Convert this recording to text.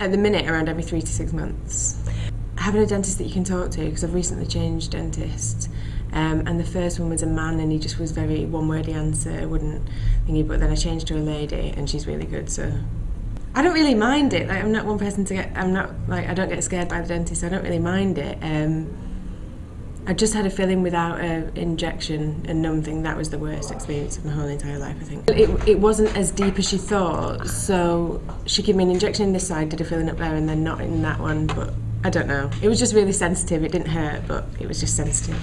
at the minute around every three to six months. Having a dentist that you can talk to because I've recently changed dentists um, and the first one was a man and he just was very one wordy answer wouldn't thingy but then I changed to a lady and she's really good so I don't really mind it like I'm not one person to get I'm not like I don't get scared by the dentist so I don't really mind it um, I just had a feeling without an injection and numbing. That was the worst experience of my whole entire life, I think. It, it wasn't as deep as she thought, so she gave me an injection in this side, did a feeling up there, and then not in that one, but I don't know. It was just really sensitive. It didn't hurt, but it was just sensitive.